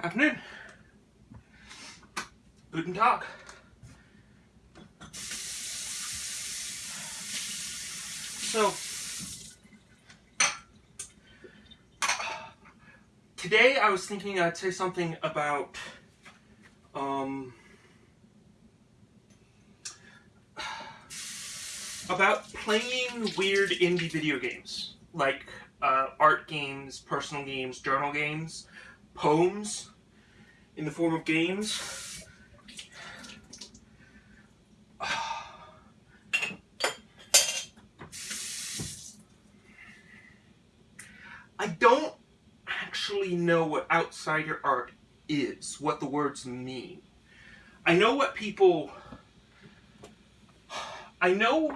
Afternoon. Guten Tag. So, today I was thinking I'd say something about, um, about playing weird indie video games, like uh, art games, personal games, journal games, poems in the form of games. I don't actually know what outsider art is, what the words mean. I know what people... I know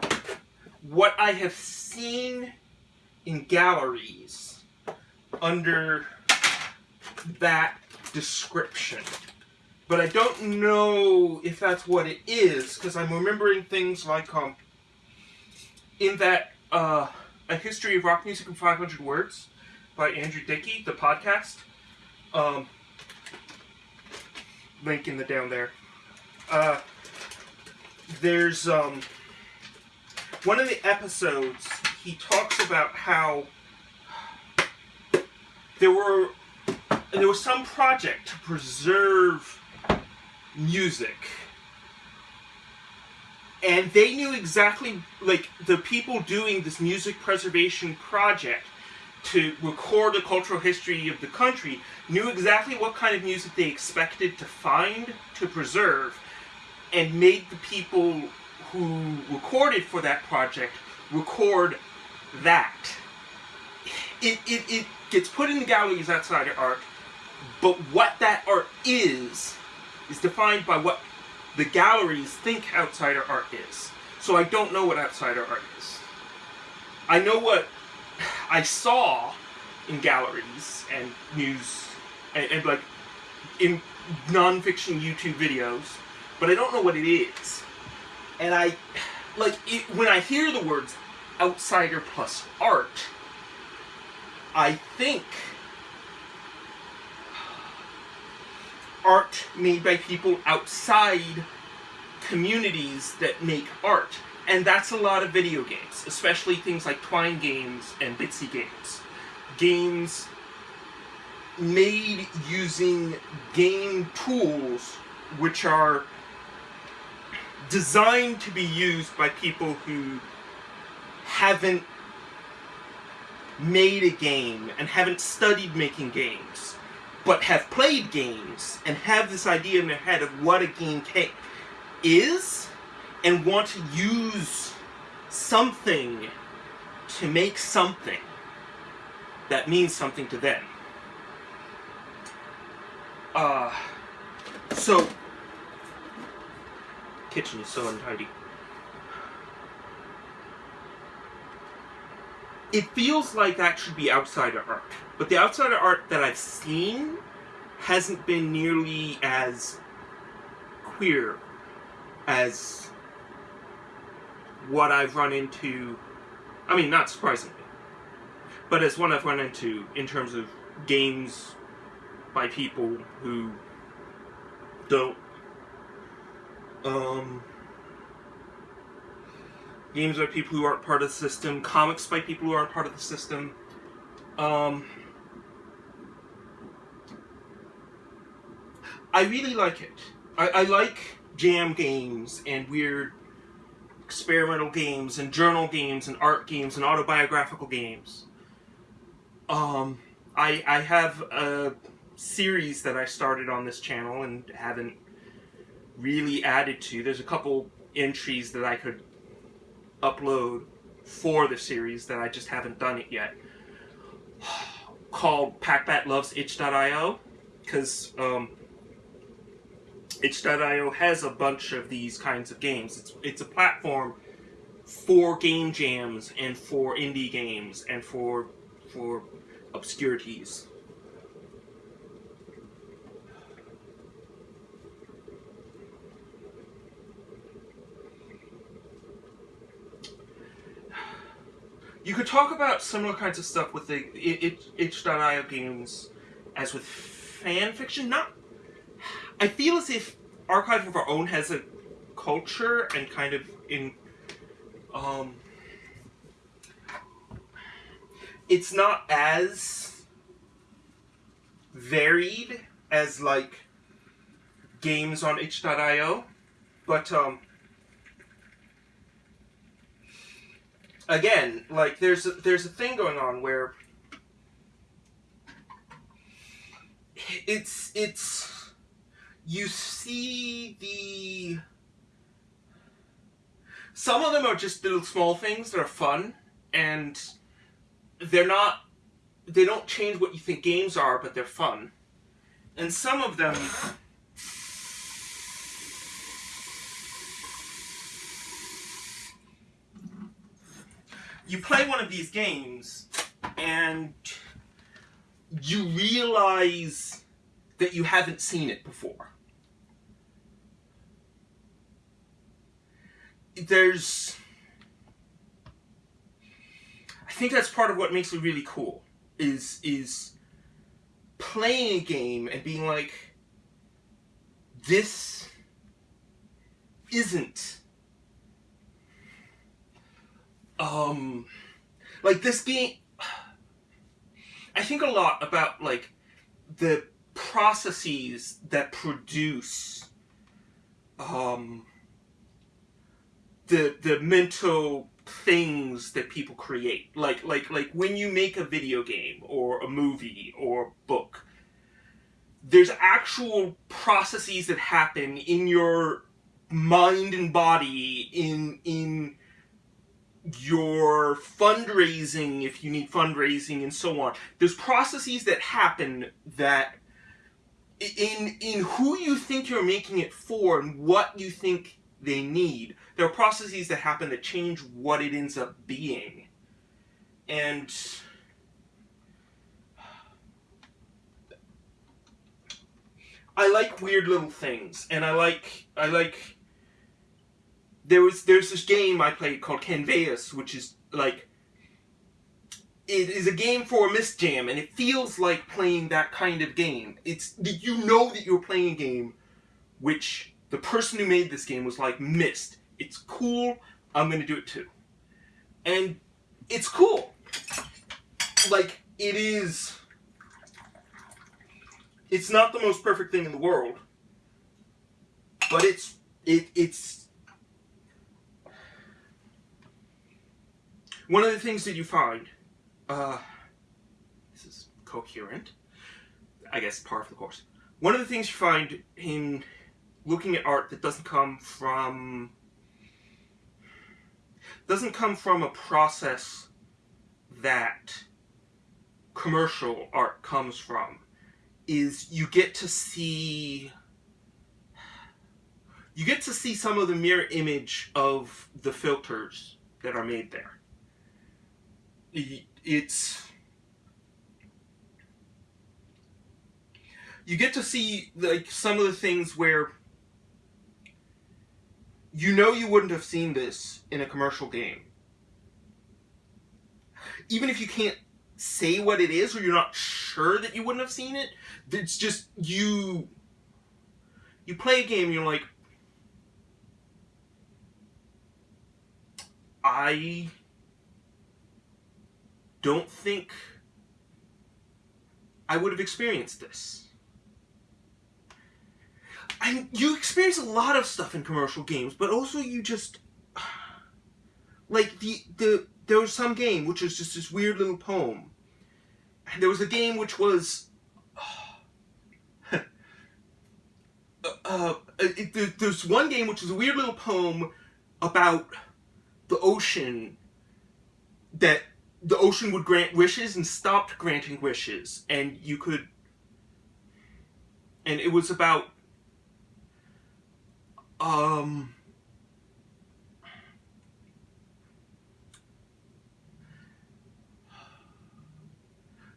what I have seen in galleries under that description. But I don't know if that's what it is, because I'm remembering things like, um, in that, uh, A History of Rock Music in 500 Words by Andrew Hickey, the podcast. Um, link in the down there. Uh, there's, um, one of the episodes, he talks about how there were there was some project to preserve music. And they knew exactly like the people doing this music preservation project to record the cultural history of the country knew exactly what kind of music they expected to find to preserve and made the people who recorded for that project record that. It, it, it gets put in the galleries outside of art but what that art is, is defined by what the galleries think outsider art is. So I don't know what outsider art is. I know what I saw in galleries and news and, and like in non-fiction YouTube videos, but I don't know what it is. And I, like, it, when I hear the words outsider plus art, I think art made by people outside communities that make art. And that's a lot of video games, especially things like Twine games and Bitsy games. Games made using game tools which are designed to be used by people who haven't made a game and haven't studied making games but have played games and have this idea in their head of what a game is and want to use something to make something that means something to them. Uh, so, kitchen is so untidy. It feels like that should be outsider art. But the outsider art that I've seen hasn't been nearly as queer as what I've run into, I mean, not surprisingly, but as one I've run into in terms of games by people who don't um, games by people who aren't part of the system, comics by people who aren't part of the system. Um, I really like it. I, I like jam games and weird experimental games and journal games and art games and autobiographical games. Um, I, I have a series that I started on this channel and haven't really added to. There's a couple entries that I could upload for the series that I just haven't done it yet called Packbat Loves Itch.io because um, Itch.io has a bunch of these kinds of games. It's, it's a platform for game jams and for indie games and for for obscurities. You could talk about similar kinds of stuff with the itch.io games as with fan fiction. Not. I feel as if Archive of Our Own has a culture and kind of in. Um, it's not as varied as like games on itch.io, but um, again, like there's a, there's a thing going on where it's it's you see the some of them are just little small things that are fun and they're not they don't change what you think games are but they're fun. And some of them you play one of these games and you realize that you haven't seen it before. There's. I think that's part of what makes it really cool. Is is playing a game and being like, this isn't um like this game I think a lot about like the processes that produce um the the mental things that people create. Like like like when you make a video game or a movie or a book there's actual processes that happen in your mind and body in in your fundraising if you need fundraising and so on. There's processes that happen that in in who you think you're making it for and what you think they need there are processes that happen that change what it ends up being. And I like weird little things and I like I like there was there's this game I played called Canveus, which is like it is a game for Miss Jam, and it feels like playing that kind of game. It's you know that you're playing a game, which the person who made this game was like missed. It's cool. I'm gonna do it too, and it's cool. Like it is. It's not the most perfect thing in the world, but it's it it's One of the things that you find, uh, this is coherent, I guess par for the course. One of the things you find in looking at art that doesn't come from doesn't come from a process that commercial art comes from is you get to see you get to see some of the mirror image of the filters that are made there it's you get to see like some of the things where you know you wouldn't have seen this in a commercial game. Even if you can't say what it is or you're not sure that you wouldn't have seen it it's just you you play a game you're like I don't think I would have experienced this. And you experience a lot of stuff in commercial games, but also you just like the the there was some game which was just this weird little poem. And there was a game which was uh, it, there's one game which was a weird little poem about the ocean that the ocean would grant wishes and stopped granting wishes and you could and it was about um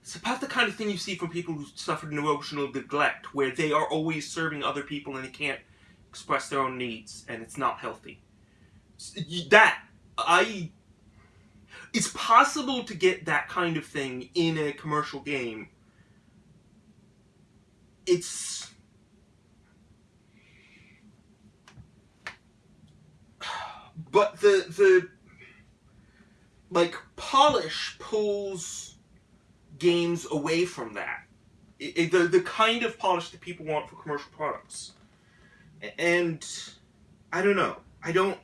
it's about the kind of thing you see from people who suffered emotional neglect where they are always serving other people and they can't express their own needs and it's not healthy. That i it's possible to get that kind of thing in a commercial game. It's but the the like polish pulls games away from that. It, it- the the kind of polish that people want for commercial products. And i don't know. I don't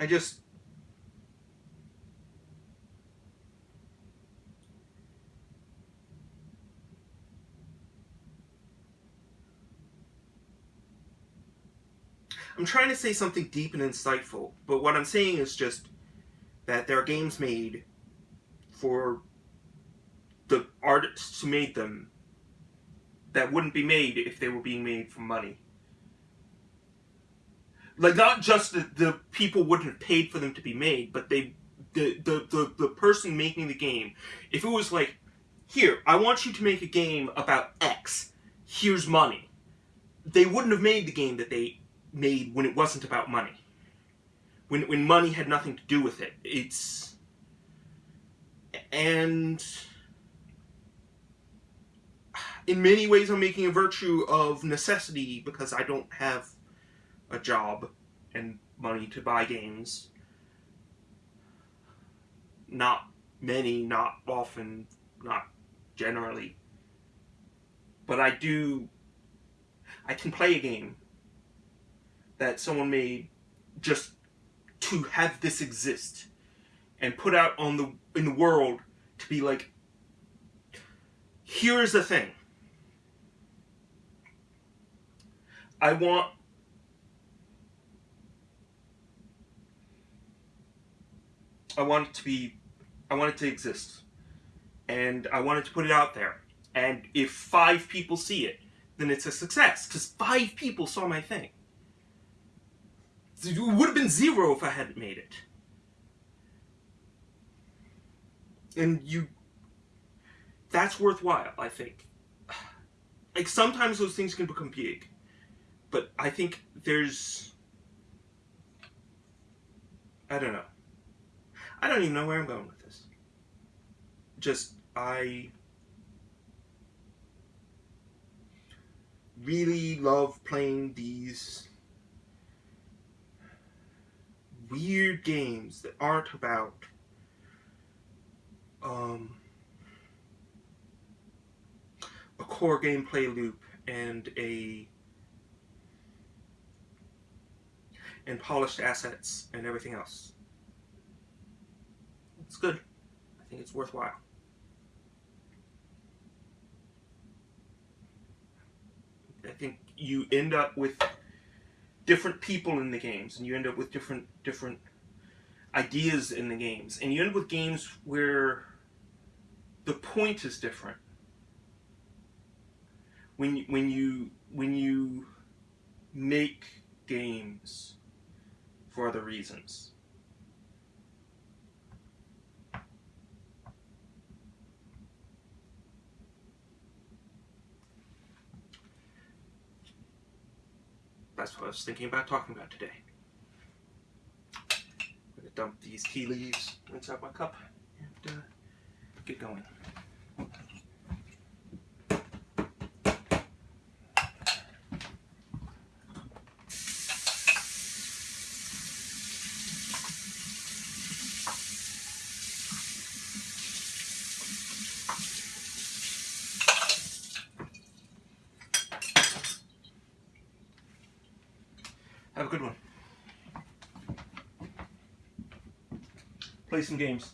i just I'm trying to say something deep and insightful, but what I'm saying is just that there are games made for the artists who made them that wouldn't be made if they were being made for money. Like not just that the people wouldn't have paid for them to be made, but they the, the, the, the person making the game, if it was like, here, I want you to make a game about X, here's money. They wouldn't have made the game that they made when it wasn't about money. When when money had nothing to do with it. It's and in many ways I'm making a virtue of necessity because I don't have a job and money to buy games. Not many, not often, not generally. But I do I can play a game that someone made just to have this exist and put out on the in the world to be like here is the thing. I want i want it to be i want it to exist. And i wanted to put it out there. And if five people see it then it's a success because five people saw my thing it would have been zero if I hadn't made it. And you, that's worthwhile, I think. Like sometimes those things can become big, but I think there's, I don't know. I don't even know where I'm going with this. Just, I really love playing these weird games that aren't about um, a core gameplay loop and a and polished assets and everything else. It's good. I think it's worthwhile. I think you end up with different people in the games and you end up with different different ideas in the games. And you end up with games where the point is different. When when you when you make games for other reasons that's what I was thinking about talking about today. I'm gonna dump these tea leaves inside my cup and uh, get going. Have a good one. Play some games.